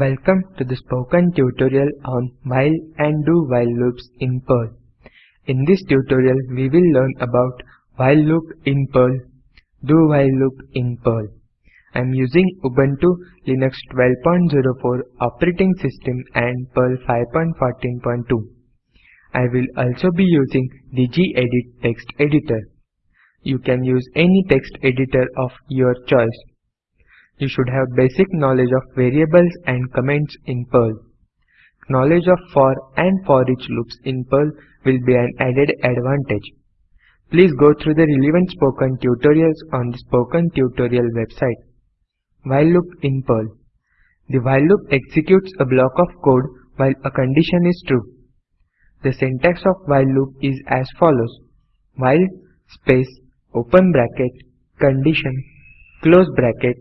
Welcome to the spoken tutorial on while and do while loops in Perl. In this tutorial we will learn about while loop in Perl, do while loop in Perl. I am using Ubuntu Linux 12.04 operating system and Perl 5.14.2. I will also be using the gedit text editor. You can use any text editor of your choice. You should have basic knowledge of variables and comments in Perl. Knowledge of for and for each loops in Perl will be an added advantage. Please go through the relevant spoken tutorials on the spoken tutorial website. While loop in Perl. The while loop executes a block of code while a condition is true. The syntax of while loop is as follows. While space open bracket condition close bracket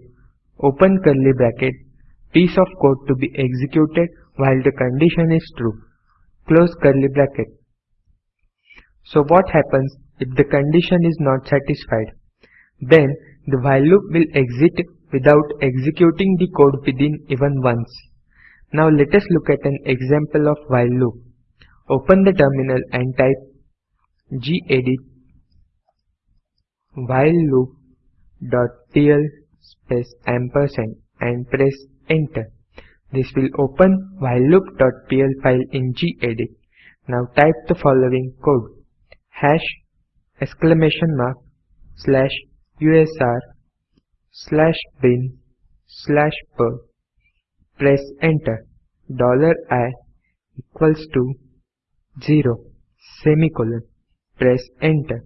open curly bracket piece of code to be executed while the condition is true. Close curly bracket. So what happens if the condition is not satisfied? Then the while loop will exit without executing the code within even once. Now let us look at an example of while loop. Open the terminal and type gedit while loop dot pl space ampersand and press enter. This will open while whileloop.pl file in gedit. Now type the following code hash exclamation mark slash usr slash bin slash perl. Press enter. Dollar i equals to 0 semicolon. Press enter.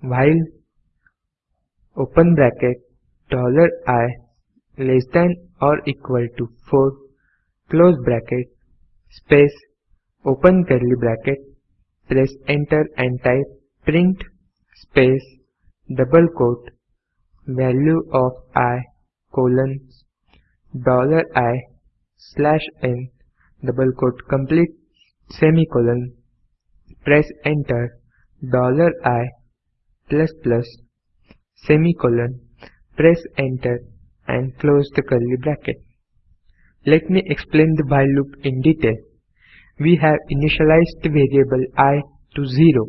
While open bracket i less than or equal to 4 close bracket space open curly bracket press enter and type print space double quote value of i colon dollar i slash n double quote complete semicolon press enter dollar i plus plus semicolon Press enter and close the curly bracket. Let me explain the while loop in detail. We have initialized the variable i to 0.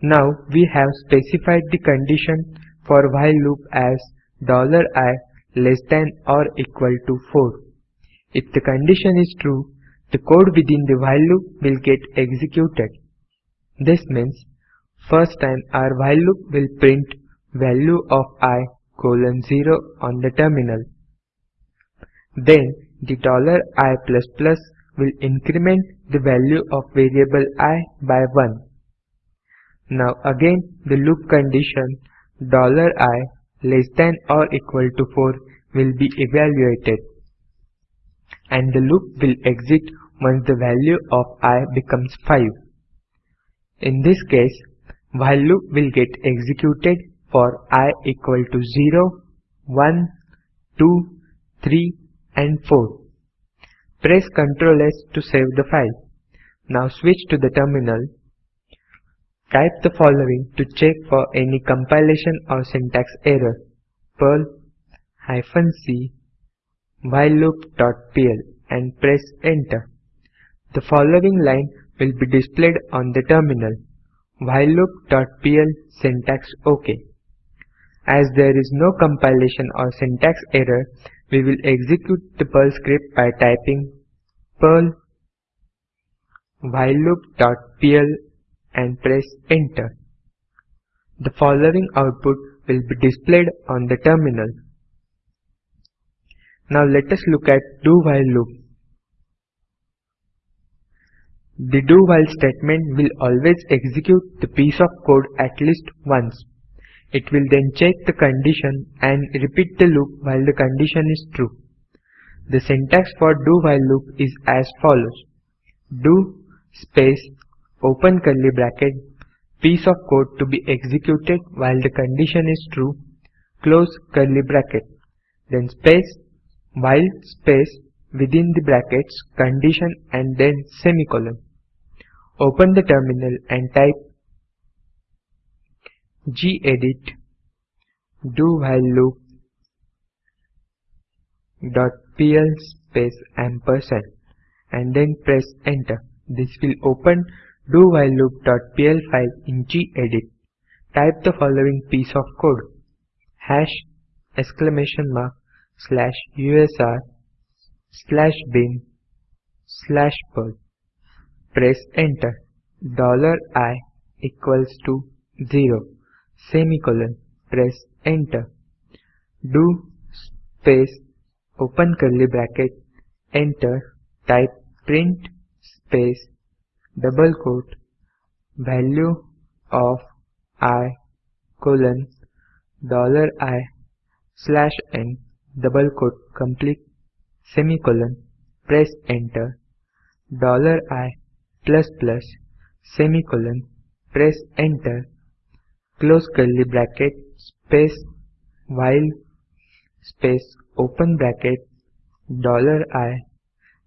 Now we have specified the condition for while loop as dollar $i less than or equal to 4. If the condition is true, the code within the while loop will get executed. This means first time our while loop will print value of i colon 0 on the terminal. Then the dollar $i plus plus will increment the value of variable i by 1. Now again the loop condition dollar $i less than or equal to 4 will be evaluated and the loop will exit once the value of i becomes 5. In this case, while loop will get executed for i equal to 0, 1, 2, 3 and 4. Press Ctrl S to save the file. Now switch to the terminal. Type the following to check for any compilation or syntax error. Perl hyphen c whileloop.pl and press enter. The following line will be displayed on the terminal. Whileloop.pl syntax OK. As there is no compilation or syntax error, we will execute the Perl script by typing perl whileloop.pl and press enter. The following output will be displayed on the terminal. Now let us look at do while loop. The do while statement will always execute the piece of code at least once. It will then check the condition and repeat the loop while the condition is true. The syntax for do while loop is as follows. Do space open curly bracket piece of code to be executed while the condition is true close curly bracket then space while space within the brackets condition and then semicolon. Open the terminal and type gedit do while loop dot pl space ampersand and then press enter. This will open do while loop dot pl file in gedit. Type the following piece of code hash exclamation mark slash usr slash bin slash perl. Press enter. Dollar i equals to 0 semicolon. Press enter. Do space open curly bracket enter type print space double quote value of i colon dollar i slash n double quote complete semicolon press enter dollar i plus plus semicolon press enter close curly bracket space while space open bracket dollar i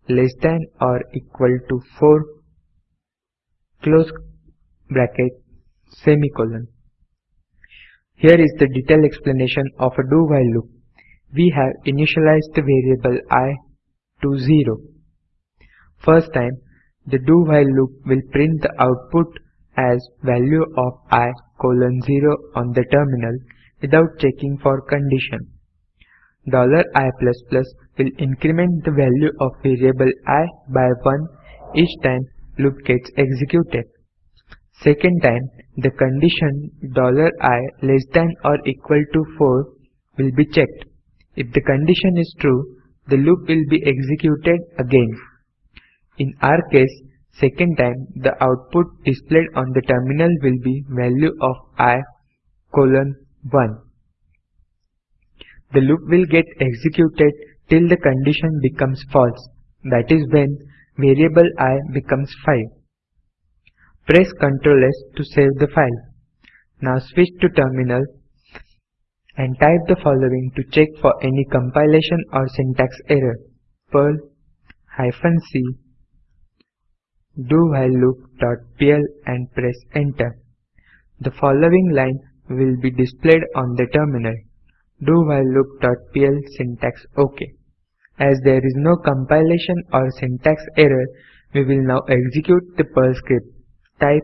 less than or equal to 4 close bracket semicolon here is the detailed explanation of a do-while loop. We have initialized the variable i to 0. First time, the do-while loop will print the output as value of i colon 0 on the terminal without checking for condition. Dollar $i++ plus will increment the value of variable i by 1 each time loop gets executed. Second time, the condition dollar $i less than or equal to 4 will be checked. If the condition is true, the loop will be executed again. In our case, second time, the output displayed on the terminal will be value of i colon 1. The loop will get executed till the condition becomes false, that is when variable i becomes 5. Press Ctrl S to save the file. Now switch to terminal and type the following to check for any compilation or syntax error. Perl hyphen c do while loop.pl and press enter. The following line will be displayed on the terminal. Do while loop.pl syntax OK. As there is no compilation or syntax error, we will now execute the Perl script. Type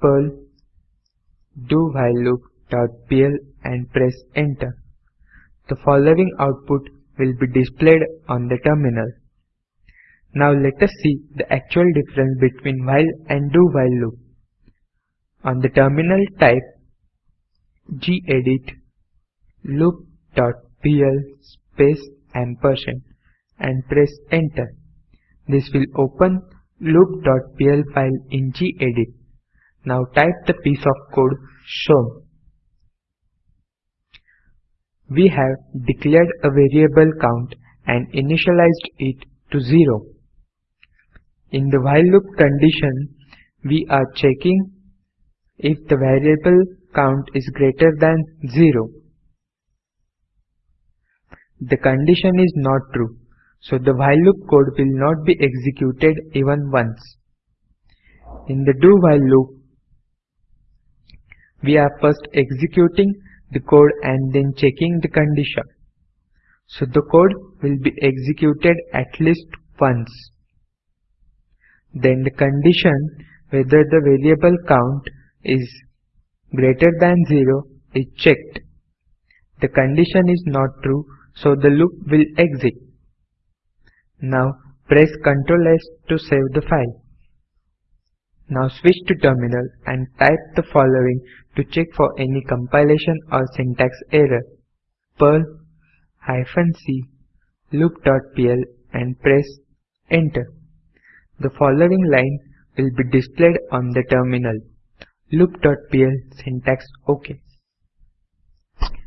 perl do while loop.pl and press enter. The following output will be displayed on the terminal. Now let us see the actual difference between while and do while loop. On the terminal type gedit loop.pl space ampersand and press enter. This will open loop.pl file in gedit. Now type the piece of code shown. We have declared a variable count and initialized it to 0. In the while loop condition, we are checking if the variable count is greater than 0. The condition is not true. So the while loop code will not be executed even once. In the do while loop, we are first executing the code and then checking the condition. So the code will be executed at least once. Then the condition whether the variable count is greater than 0 is checked. The condition is not true so the loop will exit. Now press Ctrl S to save the file. Now switch to terminal and type the following to check for any compilation or syntax error. Perl c loop.pl and press enter. The following line will be displayed on the terminal. Loop.pl syntax OK.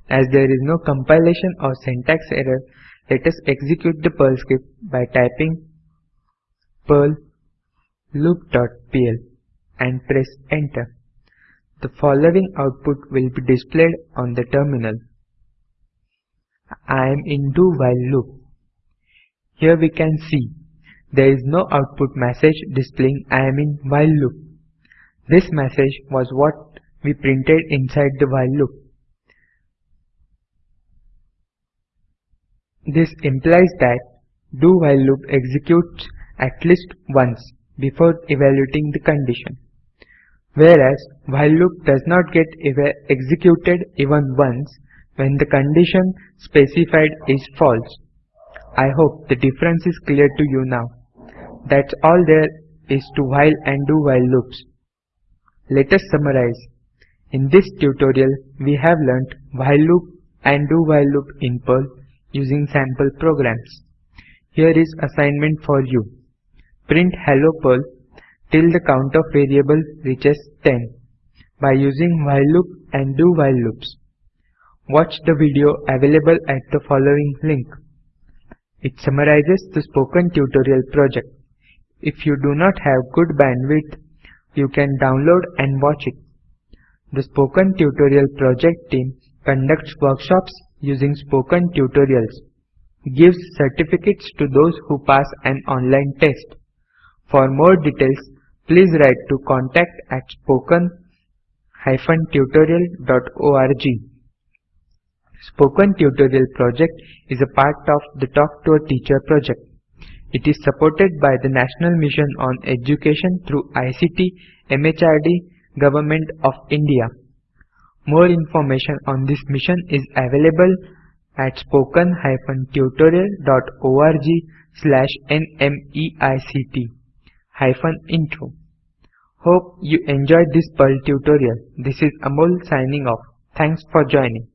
As there is no compilation or syntax error, let us execute the Perl script by typing perl loop.pl and press enter. The following output will be displayed on the terminal. I am in do while loop. Here we can see there is no output message displaying I am in while loop. This message was what we printed inside the while loop. This implies that do while loop executes at least once before evaluating the condition, whereas while loop does not get executed even once when the condition specified is false. I hope the difference is clear to you now. That's all there is to while and do while loops. Let us summarize. In this tutorial, we have learnt while loop and do while loop in Perl using sample programs. Here is assignment for you. Print hello Perl till the count of variable reaches 10 by using while loop and do while loops. Watch the video available at the following link. It summarizes the spoken tutorial project. If you do not have good bandwidth, you can download and watch it. The Spoken Tutorial project team conducts workshops using spoken tutorials, gives certificates to those who pass an online test. For more details, please write to contact at spoken-tutorial.org. Spoken Tutorial project is a part of the Talk to a Teacher project. It is supported by the National Mission on Education through ICT MHRD Government of India. More information on this mission is available at spoken-tutorial.org slash nmeict hyphen intro. Hope you enjoyed this Perl tutorial. This is Amol signing off. Thanks for joining.